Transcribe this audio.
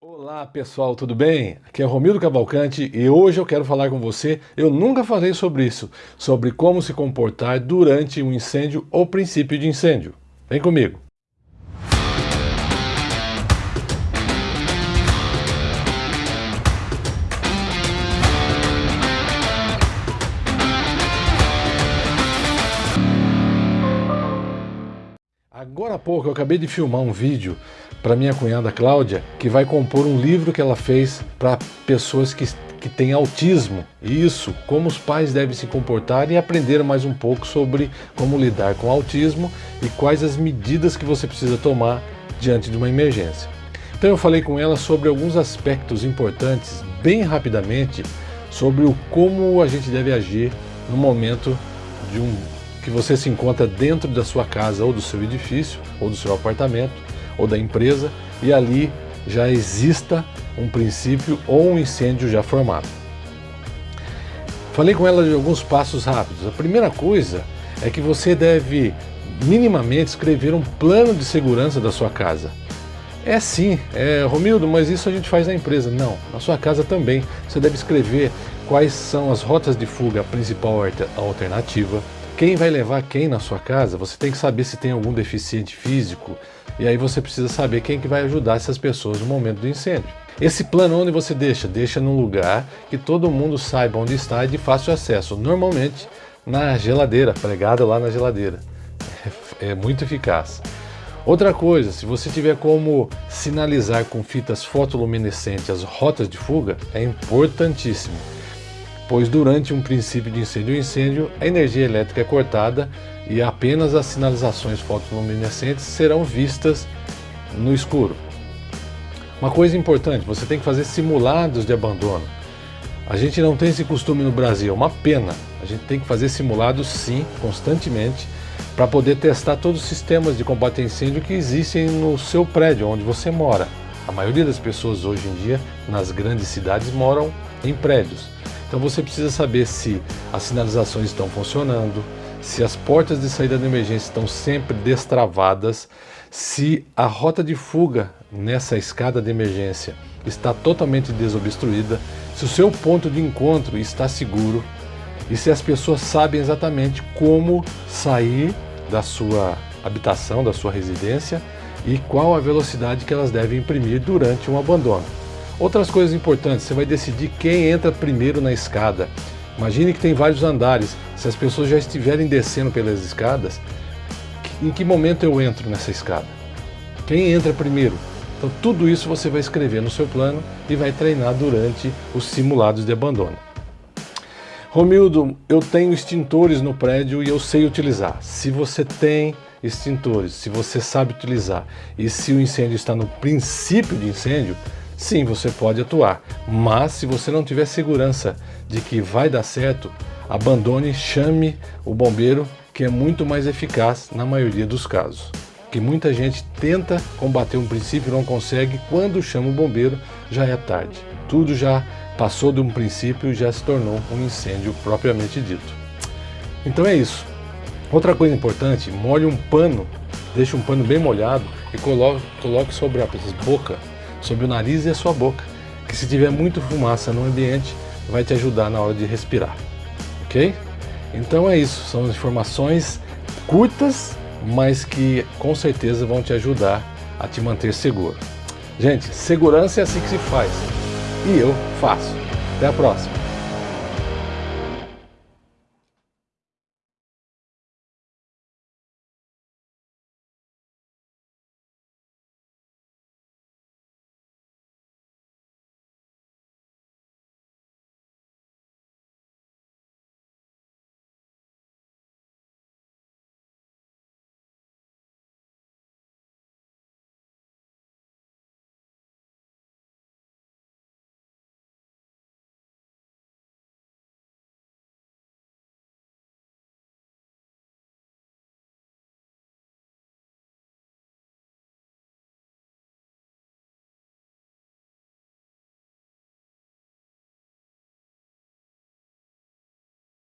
Olá pessoal, tudo bem? Aqui é Romildo Cavalcante e hoje eu quero falar com você, eu nunca falei sobre isso, sobre como se comportar durante um incêndio ou princípio de incêndio. Vem comigo! Agora há pouco eu acabei de filmar um vídeo para minha cunhada Cláudia, que vai compor um livro que ela fez para pessoas que, que têm autismo. Isso, como os pais devem se comportar e aprender mais um pouco sobre como lidar com autismo e quais as medidas que você precisa tomar diante de uma emergência. Então eu falei com ela sobre alguns aspectos importantes, bem rapidamente, sobre o como a gente deve agir no momento de um que você se encontra dentro da sua casa ou do seu edifício ou do seu apartamento ou da empresa e ali já exista um princípio ou um incêndio já formado. Falei com ela de alguns passos rápidos. A primeira coisa é que você deve minimamente escrever um plano de segurança da sua casa. É sim, é, Romildo, mas isso a gente faz na empresa. Não, na sua casa também. Você deve escrever quais são as rotas de fuga, a principal alternativa, quem vai levar quem na sua casa, você tem que saber se tem algum deficiente físico, e aí você precisa saber quem que vai ajudar essas pessoas no momento do incêndio. Esse plano onde você deixa? Deixa num lugar que todo mundo saiba onde está e de fácil acesso, normalmente na geladeira, pregada lá na geladeira. É, é muito eficaz. Outra coisa, se você tiver como sinalizar com fitas fotoluminescentes as rotas de fuga, é importantíssimo pois durante um princípio de incêndio ou incêndio, a energia elétrica é cortada e apenas as sinalizações fotoluminescentes serão vistas no escuro. Uma coisa importante, você tem que fazer simulados de abandono. A gente não tem esse costume no Brasil, é uma pena. A gente tem que fazer simulados sim, constantemente, para poder testar todos os sistemas de combate a incêndio que existem no seu prédio, onde você mora. A maioria das pessoas hoje em dia, nas grandes cidades, moram em prédios. Então você precisa saber se as sinalizações estão funcionando, se as portas de saída de emergência estão sempre destravadas, se a rota de fuga nessa escada de emergência está totalmente desobstruída, se o seu ponto de encontro está seguro e se as pessoas sabem exatamente como sair da sua habitação, da sua residência e qual a velocidade que elas devem imprimir durante um abandono. Outras coisas importantes, você vai decidir quem entra primeiro na escada. Imagine que tem vários andares, se as pessoas já estiverem descendo pelas escadas, em que momento eu entro nessa escada? Quem entra primeiro? Então tudo isso você vai escrever no seu plano e vai treinar durante os simulados de abandono. Romildo, eu tenho extintores no prédio e eu sei utilizar. Se você tem extintores, se você sabe utilizar e se o incêndio está no princípio de incêndio, sim, você pode atuar, mas se você não tiver segurança de que vai dar certo, abandone, chame o bombeiro, que é muito mais eficaz na maioria dos casos. Que muita gente tenta combater um princípio e não consegue, quando chama o bombeiro já é tarde. Tudo já passou de um princípio e já se tornou um incêndio propriamente dito. Então é isso. Outra coisa importante, molhe um pano, deixe um pano bem molhado e coloque, coloque sobre a boca sobre o nariz e a sua boca, que se tiver muito fumaça no ambiente, vai te ajudar na hora de respirar, ok? Então é isso, são informações curtas, mas que com certeza vão te ajudar a te manter seguro. Gente, segurança é assim que se faz, e eu faço. Até a próxima!